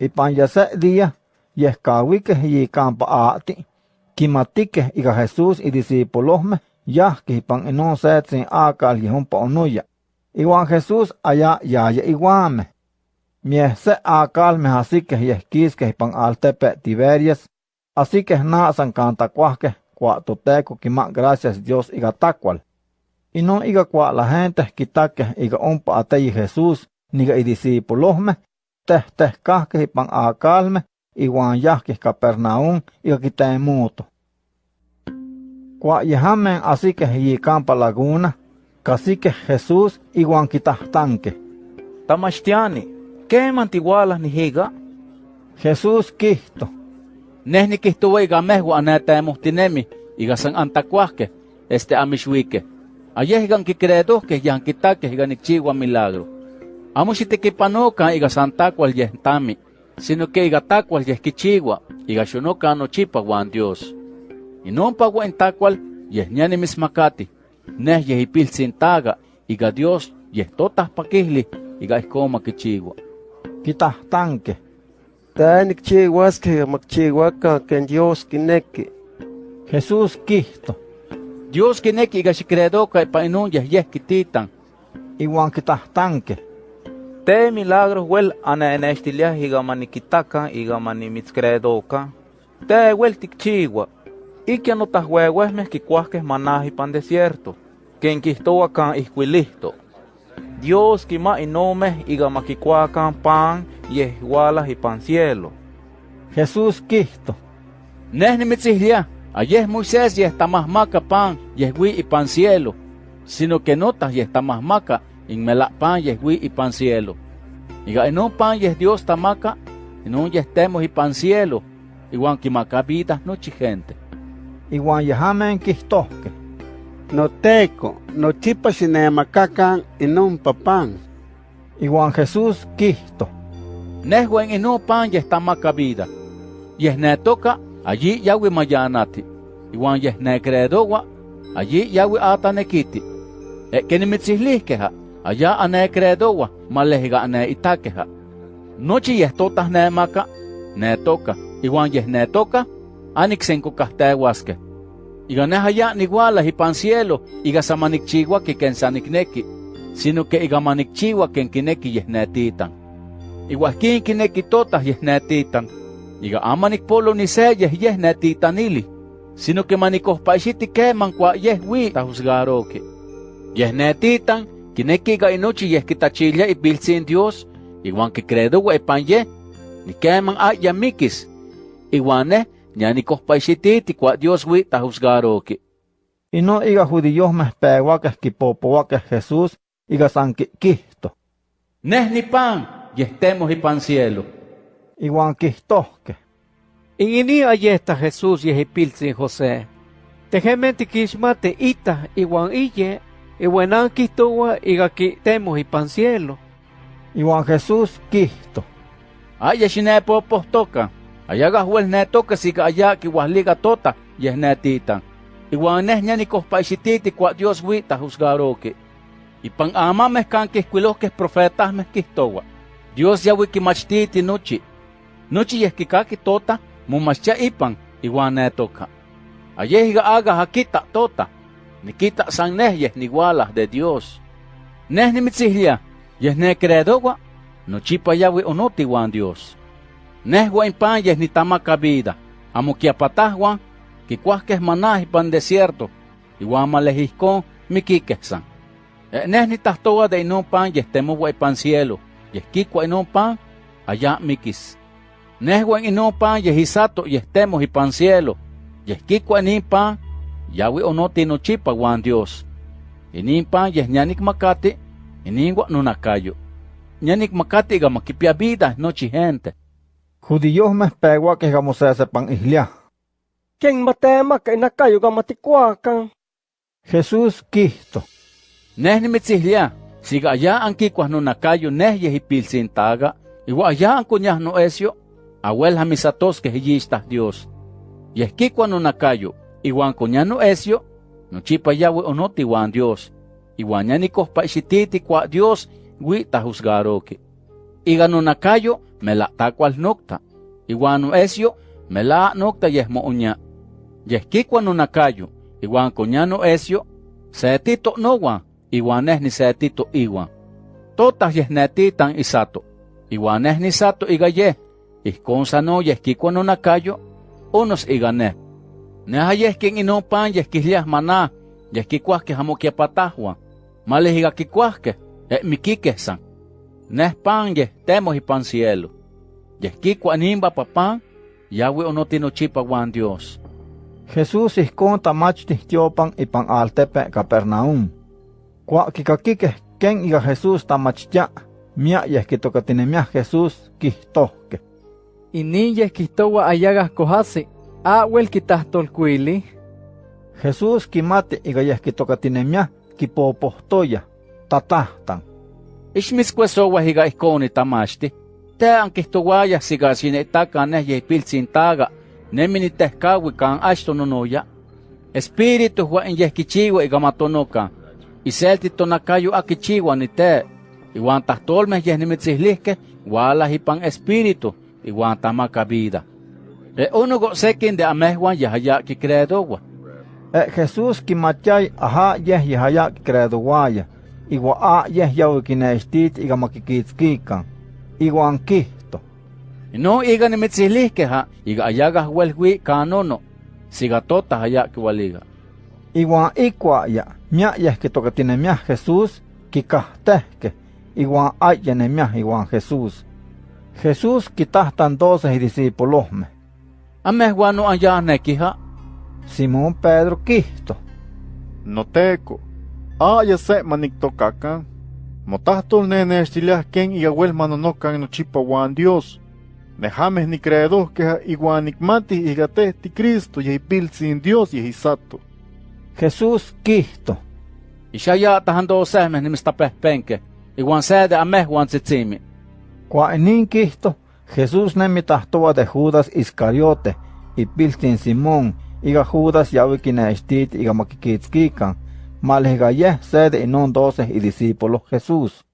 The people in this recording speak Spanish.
Ipan ya se día, yehcahuiqueh yi campa aati, quimatique ica Jesús y discípulohmeh yahqueh ipan inon setzin acal yehompa onoya. Iwan Jesús allá yaya iguameh. Mieh se acalmeh asiqueh yehquisqueh ipan altepe Tiberias, asiqueh nasan cantacuahqueh cua toteco quima gracias Dios iga tacual. Inon iga cua la gente quitaqueh iga ompa ateyi Jesús niga i discípulohmeh, teh teh cahqueh ipan acalmeh iwan yahqueh Capernaum iga quitemuto. Cua yehamen asiqueh yi campa laguna, casiqueh Jesús iwan quitahtanqueh. Tamachtiani, ¿queman tigualas nihiga? Jesús quihto. Neh nikihtowa iga mehua anetemohtinemi, iga san antacuahqueh, este amixuiqueh. Ayeh igan quicredohqueh yan quitaqueh iga nikchiwa milagro. Amo xitequipanocan iga san tacual yeh tami, sino que iga tacual yeh quichiwa, iga xonoca nochipa wan Dios. Inompa wan tacual yeh niani mismacati, neh yeh ipiltzin taga, iga Dios yeh totah paquihli, iga ihcoma quichiwa. Quitahtanqueh. Te nicchiuasqueh macchiuacan ken Dios quinequi. Jesús quihto. Dios quinequi iga xicredoca ipa inon yeh yeh quititan. Iwan quitahtanqueh. Te milagros iga maniquitacan iga manimitzcredocan. Te wel ticchiua. Ikia notahueuehmeh quicuahqueh manah ipan desierto. Ken quihtoua can ihcuilihto. Dios quima inomeh iga maquicuacan pan yeh hualah ipan cielo. Jesús quihto. Neh nimitzihlia, ayeh Moisés yeh tamahmaca pan yeh hui ipan cielo, sino que notas yeh tamahmaca inmela pan yeh hui ipan cielo. Iga inon pan yeh Dios tamaca, inon yeh temos ipan cielo, iwan quimaca vida nochi gente. Iwan yehamen quihtohqueh. Noteco, nochipa xinemacacan inon papan. Iwan Jesús quihto. Nehuen inon pan yeh tamaca vida. Yeh netoca, allí yahui mayanati. Iwan yeh necredowa, allí yahui atanequiti. E que nimitzihlisqueja, allá anecredowa, malehiga aneitaqueja. Nochi yeh totah nemaca, netoca, iwan yeh netoca, anixencocahteuasqueh. Iga neh allá nigualah ipan cielo, iga sa manicchiuaqui ken sa nicnequi, sino que iga manicchiua ken quinequi yeh netitan. Iguahquin quinequi totah yeh netitan, iga ama nicpolo ni se yeh yeh netitanili, sino que manicohpaixiti queman cua yeh hui tahusgaroque. Yeh netitan, quinequi iga inochi yeh quitachilia ipiltzin Dios, iguan quicredoua ipan yeh, ni queman a yamikis, iguan neh ñanicohpaixititi cua Dios hui tahusgaroque. Ino iga judíosmeh pehuaqueh quipopohuaqueh Jesús iga san quihto. Neh ni pan, yeh temos ipan cielo. Iwan quihtohqueh. Ingini ayesta Jesús yehipiltzin José. Tejemen tiquixmate ita iwan iye, quihtowa iga quitemos ipan cielo. Iwan Jesús quihto. Aya xinepopohtoca, ayaga huel netoca siga aya quihuahliga tota, yeh netitan. Iwan neh ñanicohpaixititi cua Dios hui tahusgaroque. Ipan amameh can quihcuilohqueh profetasmeh quihtowa. Dios yahui quimachtiti nochi. Nochi yeh quicaqui tota, momachtia ipan, iwan netoca. Ayeh iga aga hakita tota. Nikita san neh yeh nigualah de Dios. Neh nimitzihlia, yeh necredowa, nochipa yahui onoti wan Dios. Neh pan yeh nitamaca vida, amo quiapatahwan, quicuahqueh manah ipan desierto, iwan malehihcon miquiqueh san. Eh, neh nitahtowa de inon pan yeh temowa ipan cielo, yeh quicua inon pan, allá miquis. Neh wan inon pan yeh isato yeh temos ipan cielo, yeh quicua inin pan, yahui onoti nochipa wan Dios. Inin pan yeh ñanicmacati, inin wan nonacayo. Ñanicmacati iga maquipia vida nochi gente. Judíosmeh pehuaqueh iga mosesepan ihliah. ¿Quién matemaca inacayo gamaticuacan? Jesús quihto. Neh nimitzihlia, siga allá anquicuas nonacayo neh yeh ipilsintaga, iwa allá ancuñah noesio, abuel hamisatosqueh yistah Dios. Yeh quicua nonacayo, iwan cuñah noesio, nochipa yahui onoti wan Dios, iwan ñanicohpaixititi cua Dios hui tahusgaroque. Iga nunakayo me la tacual nocta. Iguan no esio me la nocta yesmo uña. Yeskikwa nunakayo. Iguan coñano esio. Setito noguan. Iguan es ni setito iguan. Totas yesnetitan isato. Iguan es ni sato iga ye. Isconsa no yeskikwa nunakayo. Unos igane. Neha yeskin ino pan yeskislias maná. Yeskikwaske jamokiapatahua. Males iga kikwaske. E mikikesan. Nes pan ye temos y pan cielo. Yeskikwa nimba papan. Yahweh onotino chipa wan Dios. Jesús ihkon tamachti tiopan ipan altepe Capernaum. Kwa kikakike ken iga Jesús tamachtia, mia yehkitokatinemiah Jesús kihtohke. Inin yehkihtowa ayagas kohasi, awel kitahtolkuili. Jesús kimati iga yehkitokatinemiah kipopohtoya, tatahtan. Ixmitzkuesowa higa ihkoni tamachti. Te ankihtoguaya siga sinetaka neh yehpiltsintaga. Nemini tehkawi kan ashto nonoya. Espíritu hua in yehkichiwa iga matonoka. Iselti tonakayo akichiwa ni te. Iwan tahtolmeh yeh nimitzihliske, wala hipan espíritu, iwan tamaka vida. E unugo sekin de amehwan yahaya kikredowa. E Jesús kimatiay aha yeh yahaya kikredowaya. Igua a yeh yawi kineishtit iga makikitzkikan. Iguan kihto. No iga nimitzihliske ha, iga ayaga huelhui kanono. Siga tota haya kiwaliga. Iguan ikwaya, mia yeh kitokatinemiah Jesús kikahtehke. Iguan ayenemiah iguan Jesús. Jesús kitahtan doce discípulohmeh. Amehwan no ayanekiha. Simón Pedro kihto. Noteco, aya se maniktokakan. Motahtol nenextiliah ken igawel manonokan nochipa wan Dios. Nejames ni creedos que iguan nikmati igate ti Cristo yehipiltzin Dios yehisato. Jesús kihto. Ishaya tahan dosehmeh nimistapehpenke. Iguan sede amehwan tzitzimi. Kwa inin Jesús nemitahtoa de Judas Iscariote, ipiltin Simón, iga Judas yawi kineishtit iga makikitzkikan, malhiga yeh sede inon doce y discípulos Jesús.